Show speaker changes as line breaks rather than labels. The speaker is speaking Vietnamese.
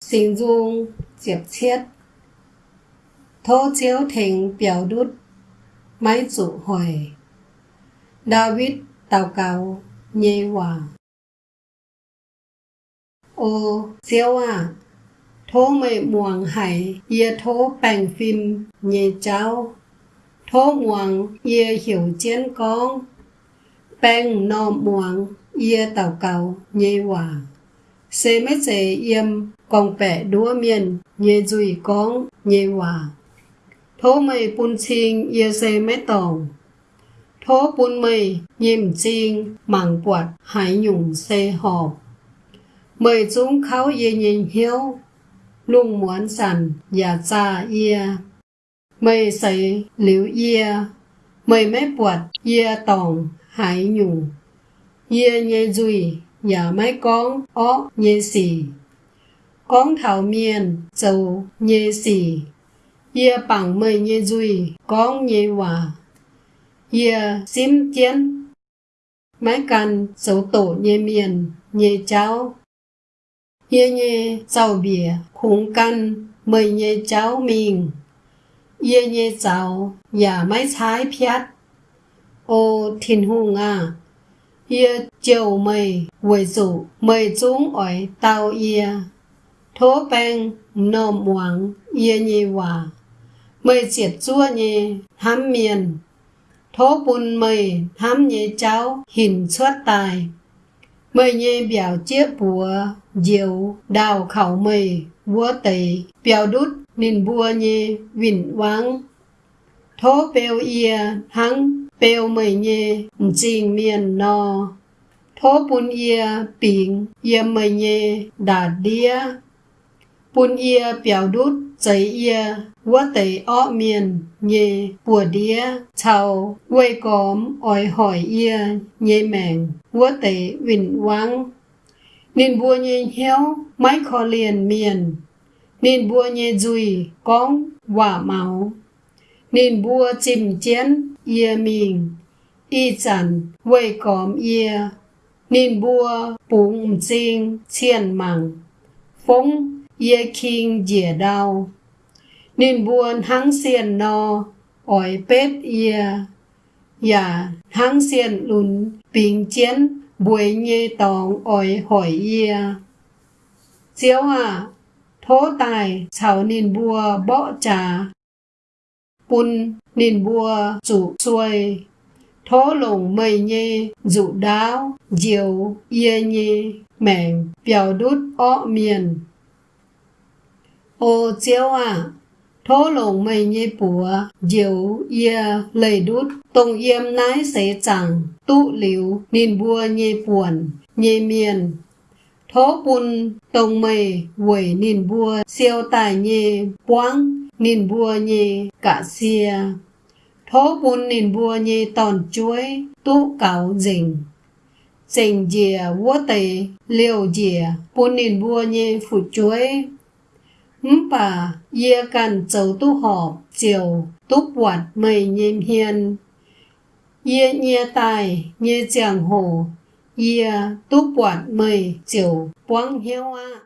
形容接切，土朝廷表律咪做会，David 祷告耶话，ô siêu à, thố mày muang hải ye thố bành phim nhẹ cháu, thố muang ye hiểu chiến con, bành nọ muang ye tàu cầu nhẹ hòa. Sẽ mấy chế yếm con bè đua miền nhẹ dùi con nhẹ hòa. Thố mày bún chiên ye xe mấy tòng. Thố bún mày nhìm chiên mảng quạt, hải nhung xe họp. Mày chúng kháo ye nhìn hiếu lung muốn sẵn và cha ye. Mày xây liu ye. Mày mấy quạt ye tòng, hải nhung. Ye nhẹ dùi nhà mấy con ó nhẹ xì. Con thảo miền dầu nhê sĩ yê bằng mây nhê duy con nhê hòa. Yê xím tiến, Mấy căn châu tổ nhê miền Nhê cháu. Yê nhê dầu bìa khung căn mây nhê cháu mình. Yê nhê cháu và mái trái phiát. Ô thiên hùng à Yê chiều mây quầy dụ mây chúng ỏi tao yê thố bang nôm hoàng ye nhì hòa. Mây diệt chua nhì hám miền. Thố bùn mây hám nhì cháu hình xuất tài. Mây nhì biểu chiếc bùa diều đào khẩu mây vua tẩy biểu đút nên bùa nhì vịnh vắng thố bèo ia thắng bèo mây nhê jing miền no thố bùn ia bình ia mây nhê đà đĩa bun ia biểu đút giấy ia vua tẩy ọ miền nhê bùa đĩa chào quay cóm ỏi hỏi ia nhê mèng vua tẩy vịnh vắng nên bùa nhê héo, máy khó liền miền nên bùa nhê dùi con quả máu nên bùa chìm chén ye mình y chẳng quay cóm ye nên bùa bụng chinh chiên mặn phong ye kinh dễ đau nên buồn hăng xiên no ỏi pet ye. Ya hăng xiên lùn bình chiến buổi nhê tòng ỏi hỏi ye. Chiếu à thố tài chào nên bùa bọ trà bún nên bùa chủ xuôi thố lồng mây nhê dụ đáo diều yê nhê mèng bèo đút ọ miền ô chiếu à thố lồng mây nhê bùa diều ye lầy đút. Tông yếm nái xế chẳng, tụ liu nên bùa nhê buồn nhê miền. Thố bùn tông mây, quẩy nên bùa siêu tài nhê quang nín bùa nhì cả xìa thố bún nín bùa nhì tòn chuối, tụ cáo dình. Dình dìa vua tây, liều dìa bún nín bùa nhì phụ chuối mắm bà, yê châu tu họp, chiều túc quạt mây nhìm hiền yê nhê tài nhê giang hồ, yê túc quạt mây, chiều quang hiếu á.